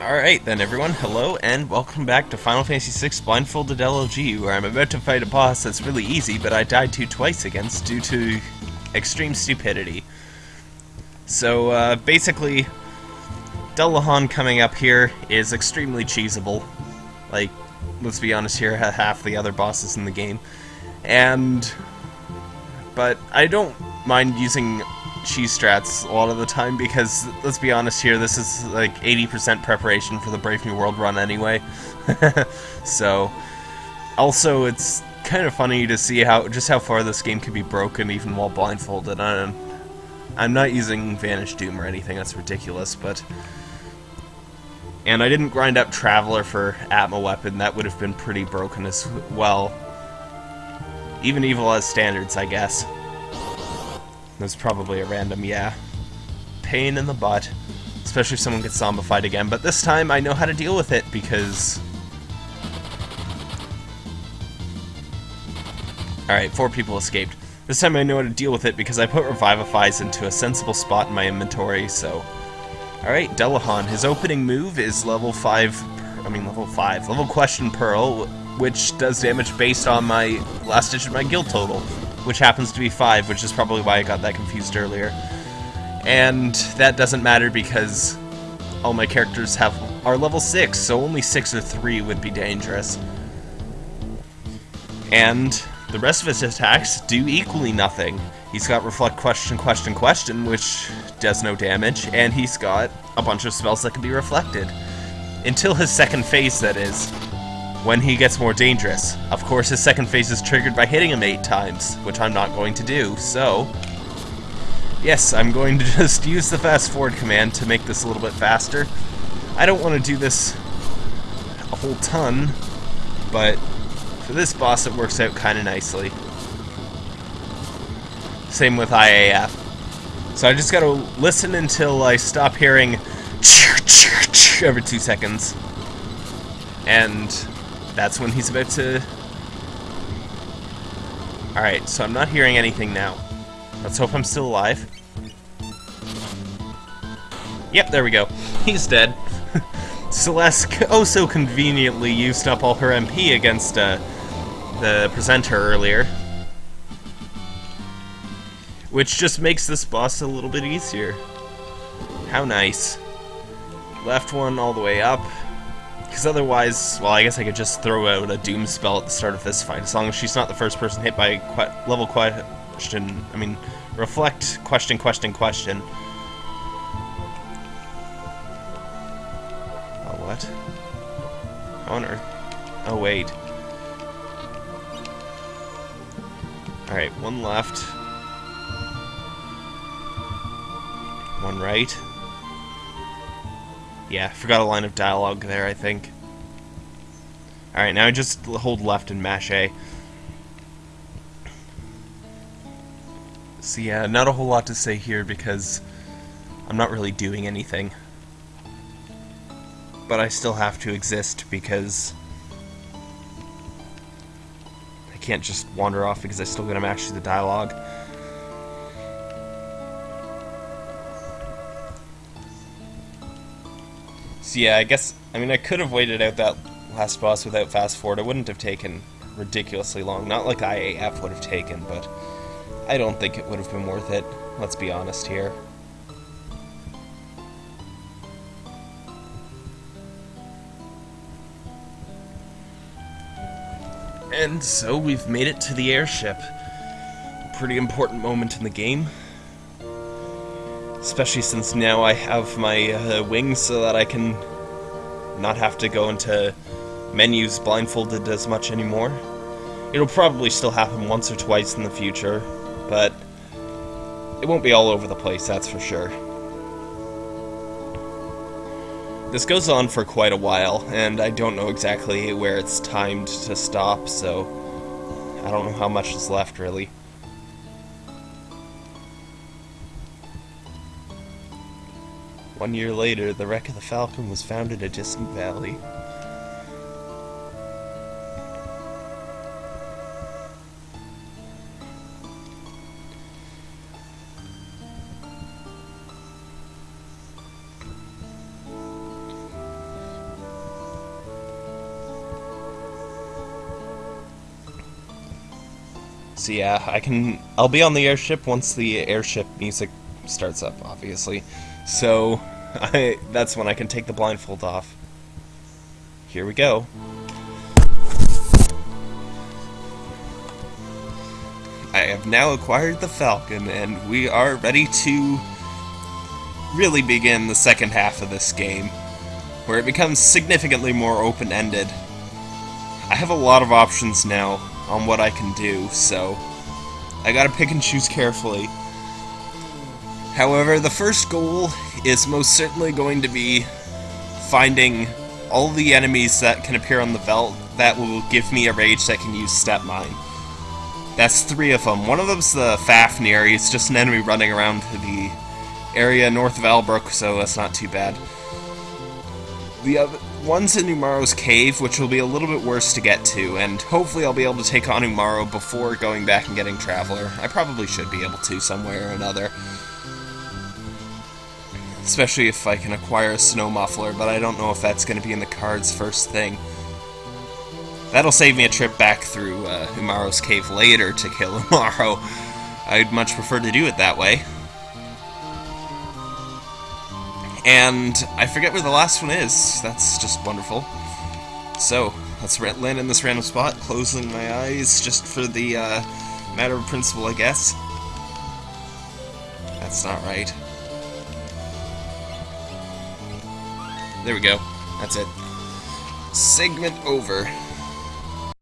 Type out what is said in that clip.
Alright then everyone, hello and welcome back to Final Fantasy VI Blindfolded LLG, where I'm about to fight a boss that's really easy, but I died to twice against due to extreme stupidity. So, uh, basically, Dullahan coming up here is extremely cheesable. Like, let's be honest here, half the other bosses in the game. And... But I don't mind using cheese strats a lot of the time because, let's be honest here, this is like 80% preparation for the Brave New World run anyway. so, also it's kind of funny to see how just how far this game can be broken even while blindfolded. I'm, I'm not using Vanish Doom or anything, that's ridiculous, but... And I didn't grind up Traveler for Atma Weapon, that would have been pretty broken as well. Even Evil as standards, I guess. That's probably a random, yeah. Pain in the butt. Especially if someone gets zombified again. But this time I know how to deal with it because... Alright, four people escaped. This time I know how to deal with it because I put Revivifies into a sensible spot in my inventory, so... Alright, Dullahan. His opening move is level 5... I mean, level 5. Level Question Pearl, which does damage based on my last digit of my gil total which happens to be 5, which is probably why I got that confused earlier. And that doesn't matter because all my characters have are level 6, so only 6 or 3 would be dangerous. And the rest of his attacks do equally nothing. He's got Reflect Question Question Question, which does no damage, and he's got a bunch of spells that can be reflected. Until his second phase, that is when he gets more dangerous. Of course, his second phase is triggered by hitting him eight times, which I'm not going to do, so... Yes, I'm going to just use the fast forward command to make this a little bit faster. I don't want to do this a whole ton, but for this boss it works out kind of nicely. Same with IAF. So I just gotta listen until I stop hearing every two seconds. And that's when he's about to... Alright, so I'm not hearing anything now. Let's hope I'm still alive. Yep, there we go. He's dead. Celes oh so conveniently used up all her MP against uh, the presenter earlier. Which just makes this boss a little bit easier. How nice. Left one all the way up. Because otherwise, well, I guess I could just throw out a Doom spell at the start of this fight, as long as she's not the first person hit by level question, I mean, reflect, question, question, question. Oh, what? How on earth? Oh, wait. Alright, one left. One right. Yeah, forgot a line of dialogue there, I think. Alright, now I just hold left and mash A. So yeah, not a whole lot to say here because I'm not really doing anything. But I still have to exist because I can't just wander off because I still gotta mash the dialogue. So yeah, I guess, I mean, I could have waited out that last boss without fast forward. It wouldn't have taken ridiculously long. Not like IAF would have taken, but I don't think it would have been worth it. Let's be honest here. And so we've made it to the airship. Pretty important moment in the game. Especially since now I have my uh, wings so that I can not have to go into menus blindfolded as much anymore. It'll probably still happen once or twice in the future, but it won't be all over the place, that's for sure. This goes on for quite a while, and I don't know exactly where it's timed to stop, so I don't know how much is left, really. One year later, the wreck of the Falcon was found in a distant valley. So yeah, I can. I'll be on the airship once the airship music starts up, obviously. So, I that's when I can take the blindfold off. Here we go. I have now acquired the Falcon, and we are ready to really begin the second half of this game, where it becomes significantly more open-ended. I have a lot of options now on what I can do, so I gotta pick and choose carefully. However, the first goal is most certainly going to be finding all the enemies that can appear on the veldt that will give me a rage that can use Step Mine. That's three of them. One of them's the Fafnir. He's just an enemy running around the area north of Albrook, so that's not too bad. The other one's in Umaro's cave, which will be a little bit worse to get to, and hopefully I'll be able to take on Umaro before going back and getting Traveler. I probably should be able to somewhere or another. Especially if I can acquire a Snow Muffler, but I don't know if that's going to be in the cards first thing. That'll save me a trip back through uh, Umaro's cave later to kill Umaro. I'd much prefer to do it that way. And I forget where the last one is. That's just wonderful. So, let's land in this random spot, closing my eyes just for the uh, matter of principle, I guess. That's not right. There we go. That's it. Segment over.